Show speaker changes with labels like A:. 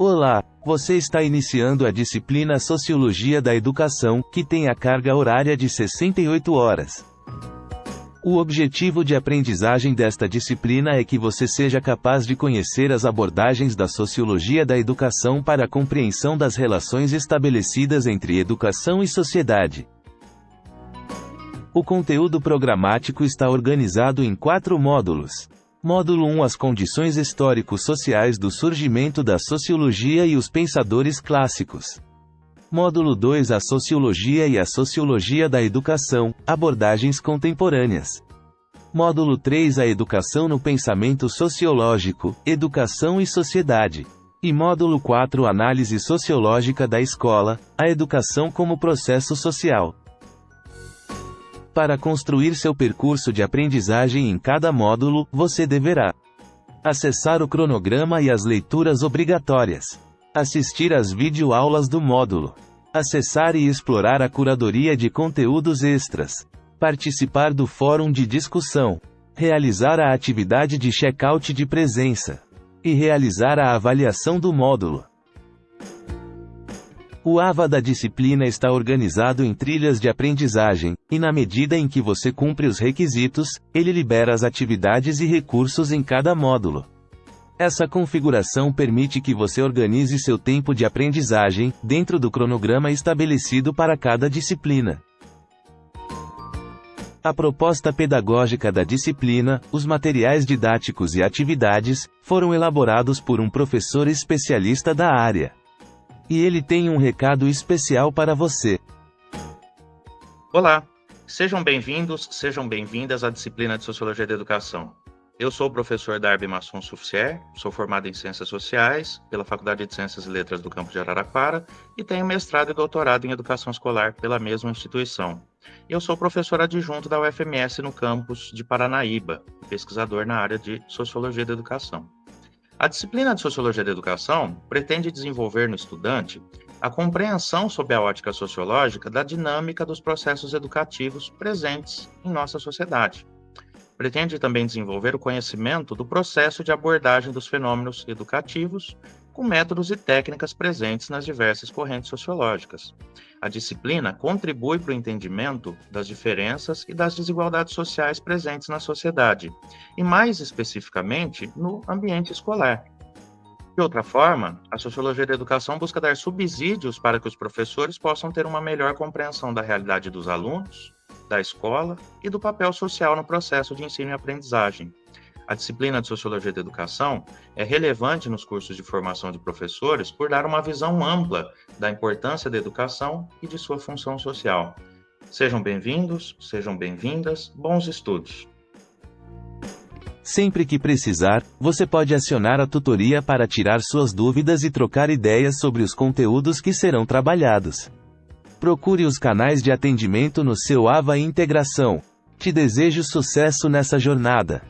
A: Olá, você está iniciando a disciplina Sociologia da Educação, que tem a carga horária de 68 horas. O objetivo de aprendizagem desta disciplina é que você seja capaz de conhecer as abordagens da sociologia da educação para a compreensão das relações estabelecidas entre educação e sociedade. O conteúdo programático está organizado em quatro módulos. Módulo 1 As condições histórico-sociais do surgimento da sociologia e os pensadores clássicos. Módulo 2 A sociologia e a sociologia da educação, abordagens contemporâneas. Módulo 3 A educação no pensamento sociológico, educação e sociedade. E módulo 4 Análise sociológica da escola, a educação como processo social. Para construir seu percurso de aprendizagem em cada módulo, você deverá acessar o cronograma e as leituras obrigatórias, assistir às videoaulas do módulo, acessar e explorar a curadoria de conteúdos extras, participar do fórum de discussão, realizar a atividade de check-out de presença e realizar a avaliação do módulo. O AVA da disciplina está organizado em trilhas de aprendizagem, e na medida em que você cumpre os requisitos, ele libera as atividades e recursos em cada módulo. Essa configuração permite que você organize seu tempo de aprendizagem, dentro do cronograma estabelecido para cada disciplina. A proposta pedagógica da disciplina, os materiais didáticos e atividades, foram elaborados por um professor especialista da área. E ele tem um recado especial para você.
B: Olá, sejam bem-vindos, sejam bem-vindas à disciplina de Sociologia da Educação. Eu sou o professor Darby Masson Suffier, sou formado em Ciências Sociais pela Faculdade de Ciências e Letras do Campo de Araraquara e tenho mestrado e doutorado em Educação Escolar pela mesma instituição. Eu sou professor adjunto da UFMS no campus de Paranaíba, pesquisador na área de Sociologia da Educação. A disciplina de Sociologia da Educação pretende desenvolver no estudante a compreensão sob a ótica sociológica da dinâmica dos processos educativos presentes em nossa sociedade. Pretende também desenvolver o conhecimento do processo de abordagem dos fenômenos educativos com métodos e técnicas presentes nas diversas correntes sociológicas. A disciplina contribui para o entendimento das diferenças e das desigualdades sociais presentes na sociedade, e mais especificamente no ambiente escolar. De outra forma, a sociologia da educação busca dar subsídios para que os professores possam ter uma melhor compreensão da realidade dos alunos, da escola e do papel social no processo de ensino e aprendizagem, a disciplina de Sociologia da Educação é relevante nos cursos de formação de professores por dar uma visão ampla da importância da educação e de sua função social. Sejam bem-vindos, sejam bem-vindas, bons estudos.
A: Sempre que precisar, você pode acionar a tutoria para tirar suas dúvidas e trocar ideias sobre os conteúdos que serão trabalhados. Procure os canais de atendimento no seu AVA Integração. Te desejo sucesso nessa jornada.